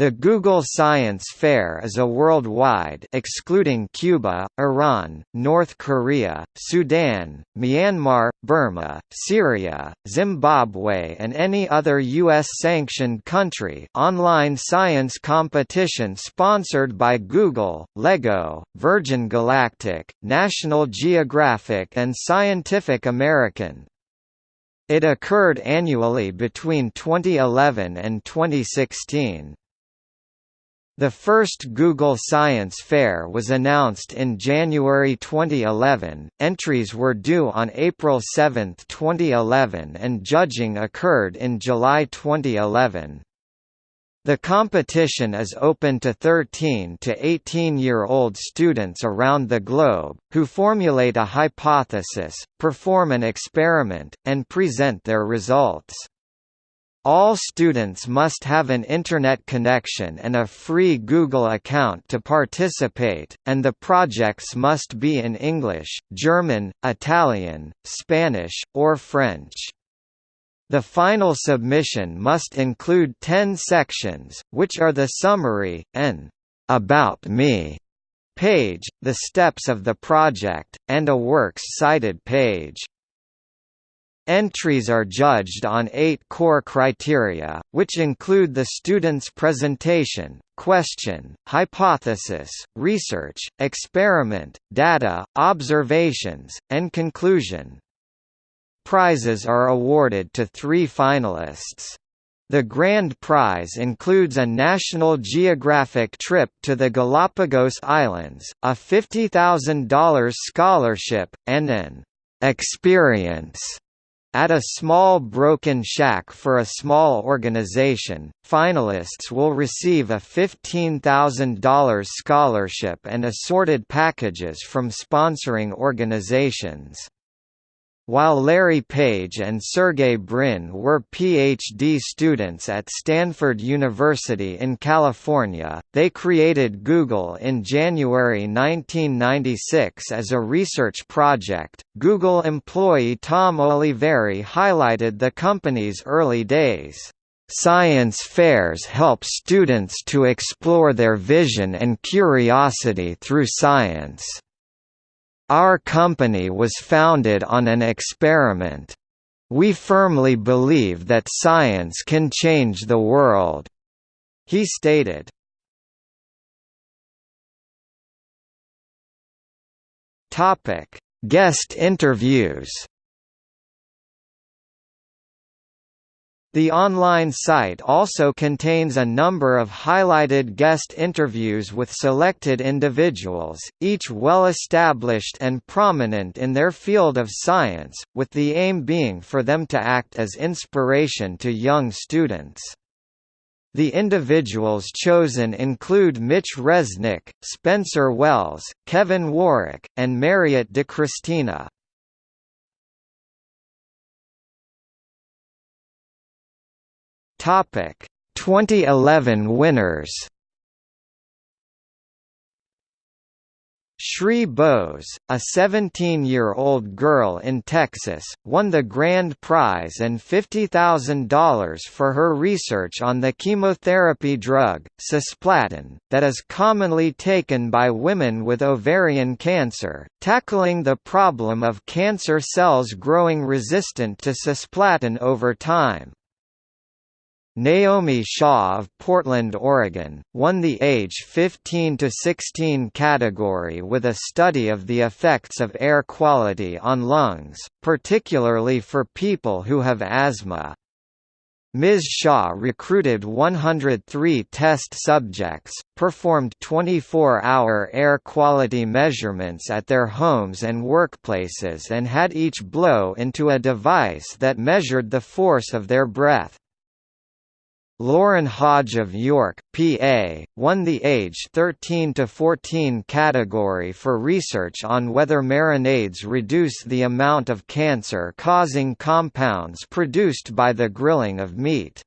The Google Science Fair is a worldwide excluding Cuba, Iran, North Korea, Sudan, Myanmar, Burma, Syria, Zimbabwe and any other US-sanctioned country online science competition sponsored by Google, LEGO, Virgin Galactic, National Geographic and Scientific American. It occurred annually between 2011 and 2016. The first Google Science Fair was announced in January 2011, entries were due on April 7, 2011 and judging occurred in July 2011. The competition is open to 13 to 18-year-old students around the globe, who formulate a hypothesis, perform an experiment, and present their results. All students must have an Internet connection and a free Google account to participate, and the projects must be in English, German, Italian, Spanish, or French. The final submission must include 10 sections, which are the summary, an About Me page, the steps of the project, and a works cited page. Entries are judged on eight core criteria, which include the student's presentation, question, hypothesis, research, experiment, data, observations, and conclusion. Prizes are awarded to three finalists. The grand prize includes a National Geographic trip to the Galapagos Islands, a $50,000 scholarship, and an experience at a small broken shack for a small organization, finalists will receive a $15,000 scholarship and assorted packages from sponsoring organizations. While Larry Page and Sergey Brin were PhD students at Stanford University in California, they created Google in January 1996 as a research project. Google employee Tom Oliveri highlighted the company's early days. Science fairs help students to explore their vision and curiosity through science. Our company was founded on an experiment. We firmly believe that science can change the world," he stated. Guest interviews The online site also contains a number of highlighted guest interviews with selected individuals, each well established and prominent in their field of science, with the aim being for them to act as inspiration to young students. The individuals chosen include Mitch Resnick, Spencer Wells, Kevin Warwick, and Mariette DiChristina. Topic 2011 winners Shree Bose, a 17-year-old girl in Texas, won the grand prize and $50,000 for her research on the chemotherapy drug, cisplatin, that is commonly taken by women with ovarian cancer, tackling the problem of cancer cells growing resistant to cisplatin over time. Naomi Shaw of Portland, Oregon, won the age 15 to 16 category with a study of the effects of air quality on lungs, particularly for people who have asthma. Ms. Shaw recruited 103 test subjects, performed 24-hour air quality measurements at their homes and workplaces and had each blow into a device that measured the force of their breath. Lauren Hodge of York, PA, won the age 13 to 14 category for research on whether marinades reduce the amount of cancer-causing compounds produced by the grilling of meat.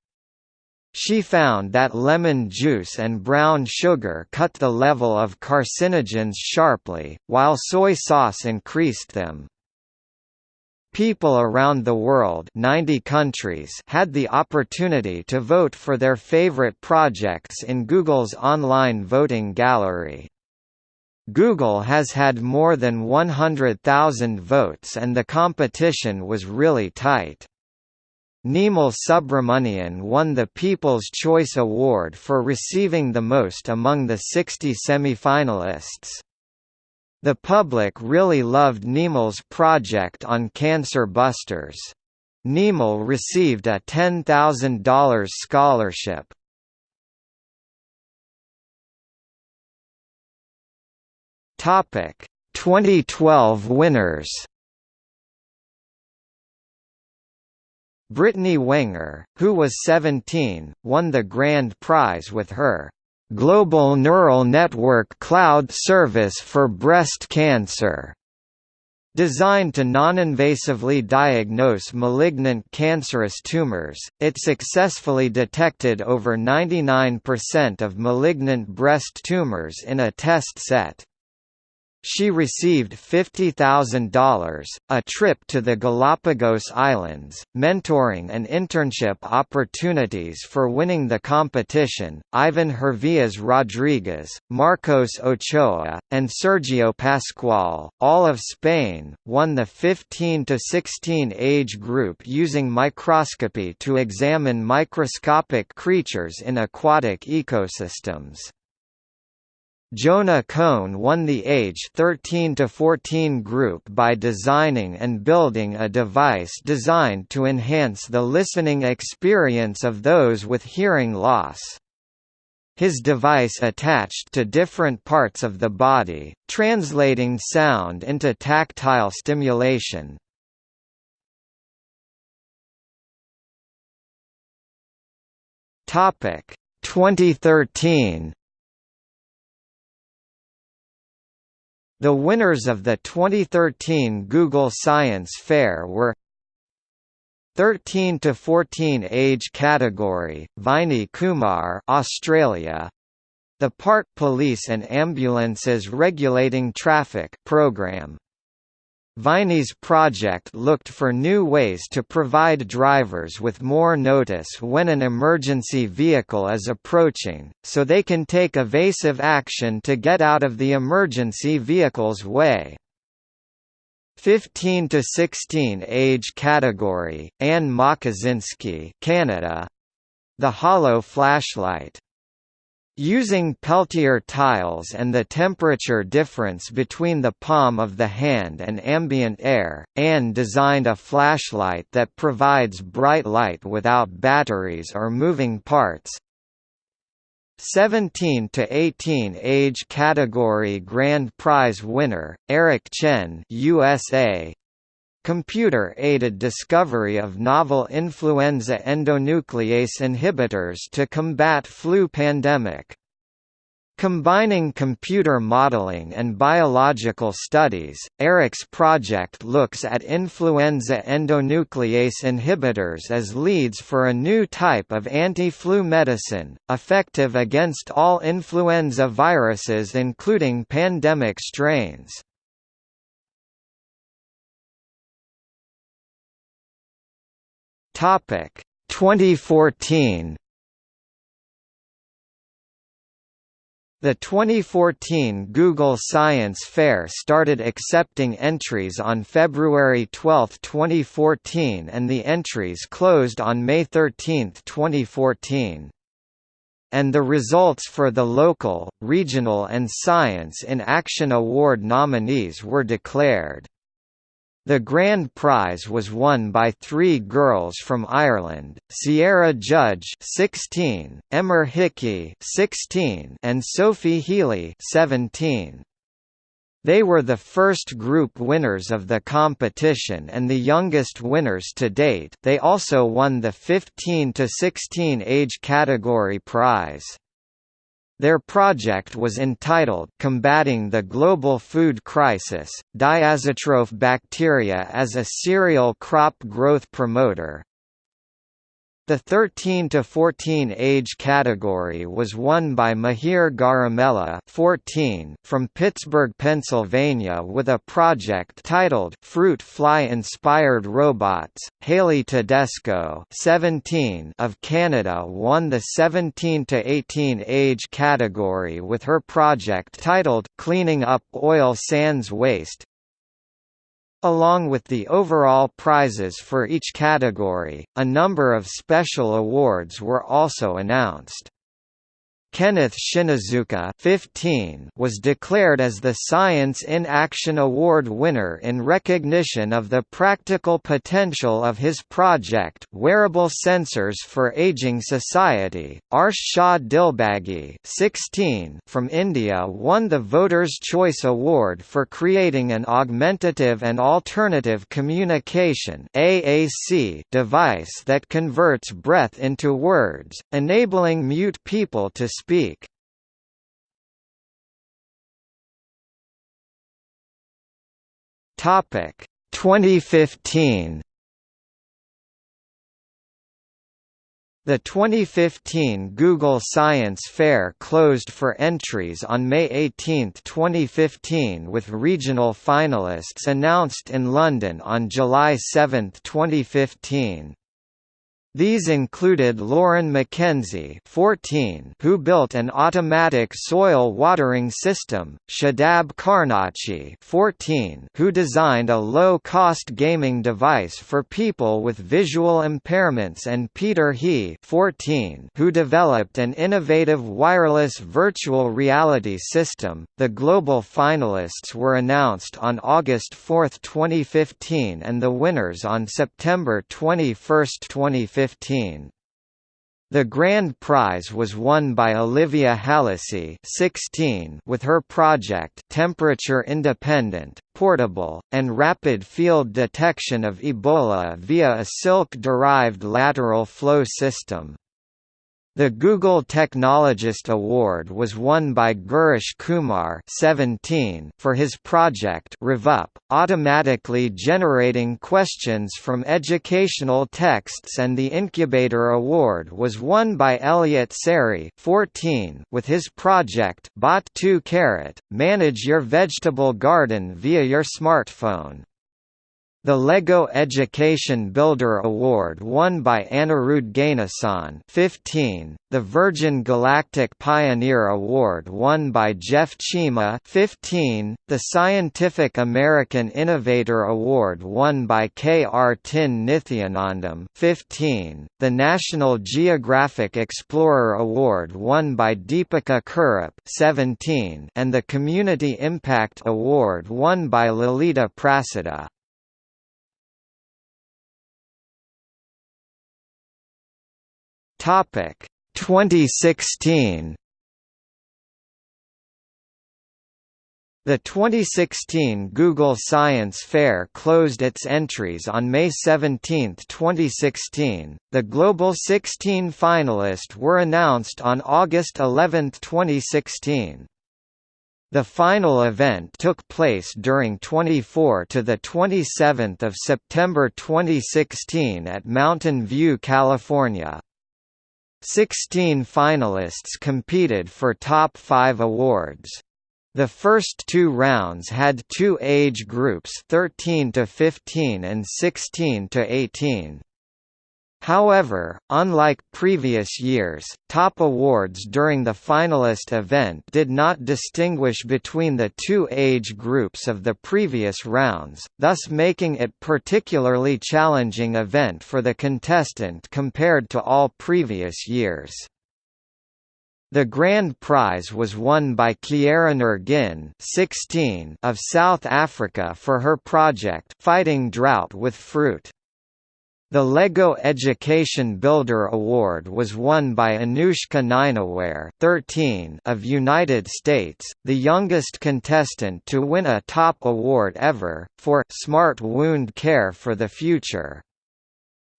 She found that lemon juice and brown sugar cut the level of carcinogens sharply, while soy sauce increased them. People around the world 90 countries had the opportunity to vote for their favorite projects in Google's online voting gallery. Google has had more than 100,000 votes and the competition was really tight. Nimal Subramanian won the People's Choice Award for receiving the most among the 60 semi-finalists. The public really loved Nimal's project on Cancer Busters. Nimal received a $10,000 scholarship. Topic 2012 winners Brittany Wenger, who was 17, won the grand prize with her Global Neural Network Cloud Service for Breast Cancer, Designed to non-invasively diagnose malignant cancerous tumors, it successfully detected over 99% of malignant breast tumors in a test set. She received $50,000, a trip to the Galapagos Islands, mentoring and internship opportunities for winning the competition. Ivan Hervías Rodriguez, Marcos Ochoa, and Sergio Pascual, all of Spain, won the 15 to 16 age group using microscopy to examine microscopic creatures in aquatic ecosystems. Jonah Kohn won the age 13 to 14 group by designing and building a device designed to enhance the listening experience of those with hearing loss. His device attached to different parts of the body, translating sound into tactile stimulation. Topic 2013 The winners of the 2013 Google Science Fair were 13 to 14 age category, Vinay Kumar, Australia. The Park Police and Ambulances Regulating Traffic program. Vinay's project looked for new ways to provide drivers with more notice when an emergency vehicle is approaching, so they can take evasive action to get out of the emergency vehicle's way. 15 to 16 age category, Ann Makosinski Canada. The Hollow Flashlight Using Peltier tiles and the temperature difference between the palm of the hand and ambient air, Ann designed a flashlight that provides bright light without batteries or moving parts. 17 to 18 age category Grand Prize winner, Eric Chen USA, Computer-aided discovery of novel influenza endonuclease inhibitors to combat flu pandemic. Combining computer modeling and biological studies, Eric's project looks at influenza endonuclease inhibitors as leads for a new type of anti-flu medicine, effective against all influenza viruses including pandemic strains. Topic 2014 The 2014 Google Science Fair started accepting entries on February 12, 2014 and the entries closed on May 13, 2014. And the results for the local, regional and Science in Action Award nominees were declared. The grand prize was won by three girls from Ireland, Ciara Judge 16, Emer Hickey 16, and Sophie Healy 17. They were the first group winners of the competition and the youngest winners to date they also won the 15 to 16 age category prize. Their project was entitled Combating the Global Food Crisis, Diazotroph Bacteria as a Cereal Crop Growth Promoter. The 13 to 14 age category was won by Mihir Garimella 14 from Pittsburgh, Pennsylvania with a project titled Fruit Fly Inspired Robots. Hayley Todesco 17 of Canada won the 17 to 18 age category with her project titled Cleaning Up Oil Sands Waste. Along with the overall prizes for each category, a number of special awards were also announced. Kenneth Shinozuka 15 was declared as the Science in Action Award winner in recognition of the practical potential of his project Wearable Sensors for Aging Society. Arsh Shah Dilbaghi 16 from India won the Voters' Choice Award for creating an augmentative and alternative communication AAC device that converts breath into words, enabling mute people to speak. Topic 2015 The 2015 Google Science Fair closed for entries on May 18, 2015 with regional finalists announced in London on July 7, 2015. These included Lauren McKenzie 14 who built an automatic soil watering system, Shadab Karnachi 14 who designed a low-cost gaming device for people with visual impairments and Peter He 14 who developed an innovative wireless virtual reality system. The global finalists were announced on August 4, 2015 and the winners on September 21, 2015. The grand prize was won by Olivia Hallisey 16 with her project Temperature Independent, Portable, and Rapid Field Detection of Ebola via a silk-derived lateral flow system. The Google Technologist Award was won by Gurish Kumar 17 for his project RevUp, automatically generating questions from educational texts and the Incubator Award was won by Elliot Sari 14 with his project Bot2 Carrot, manage your vegetable garden via your smartphone. The LEGO Education Builder Award won by Anirudh Ganesan 15, the Virgin Galactic Pioneer Award won by Jeff Chima 15, the Scientific American Innovator Award won by K. R. Tin Nithyanandam 15, the National Geographic Explorer Award won by Deepika Kurup 17, and the Community Impact Award won by Lalita Prasada. Topic 2016 The 2016 Google Science Fair closed its entries on May 17, 2016. The global 16 finalists were announced on August 11, 2016. The final event took place during 24 to the 27th of September 2016 at Mountain View, California. Sixteen finalists competed for top five awards. The first two rounds had two age groups 13 to 15 and 16 to 18. However, unlike previous years, top awards during the finalist event did not distinguish between the two age groups of the previous rounds, thus making it particularly challenging event for the contestant compared to all previous years. The grand prize was won by Kiara Nirghin 16 of South Africa for her project Fighting Drought with Fruit. The LEGO Education Builder Award was won by Anushka Naiknaware 13 of United States, the youngest contestant to win a top award ever, for «Smart Wound Care for the Future».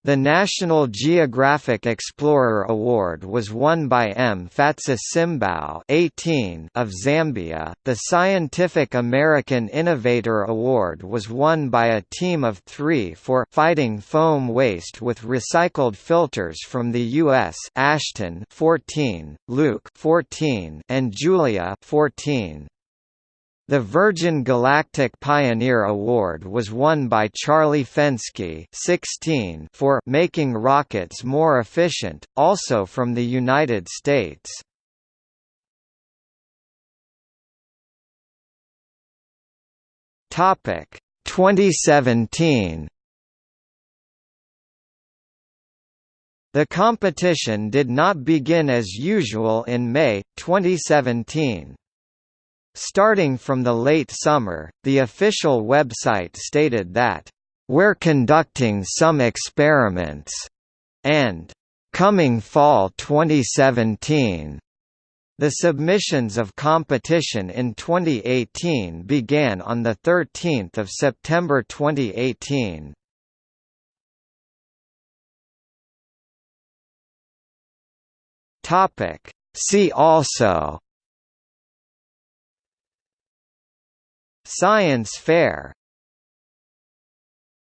The National Geographic Explorer Award was won by Mphatso Simbao 18 of Zambia. The Scientific American Innovator Award was won by a team of three for fighting foam waste with recycled filters from the U.S. Ashton 14, Luke 14, and Julia 14. The Virgin Galactic Pioneer Award was won by Charlie Fenske 16 for making rockets more efficient, also from the United States. Topic 2017 The competition did not begin as usual in May, 2017. Starting from the late summer, the official website stated that, "...we're conducting some experiments," and, "...coming fall 2017." The submissions of competition in 2018 began on 13 September 2018. See also Science Fair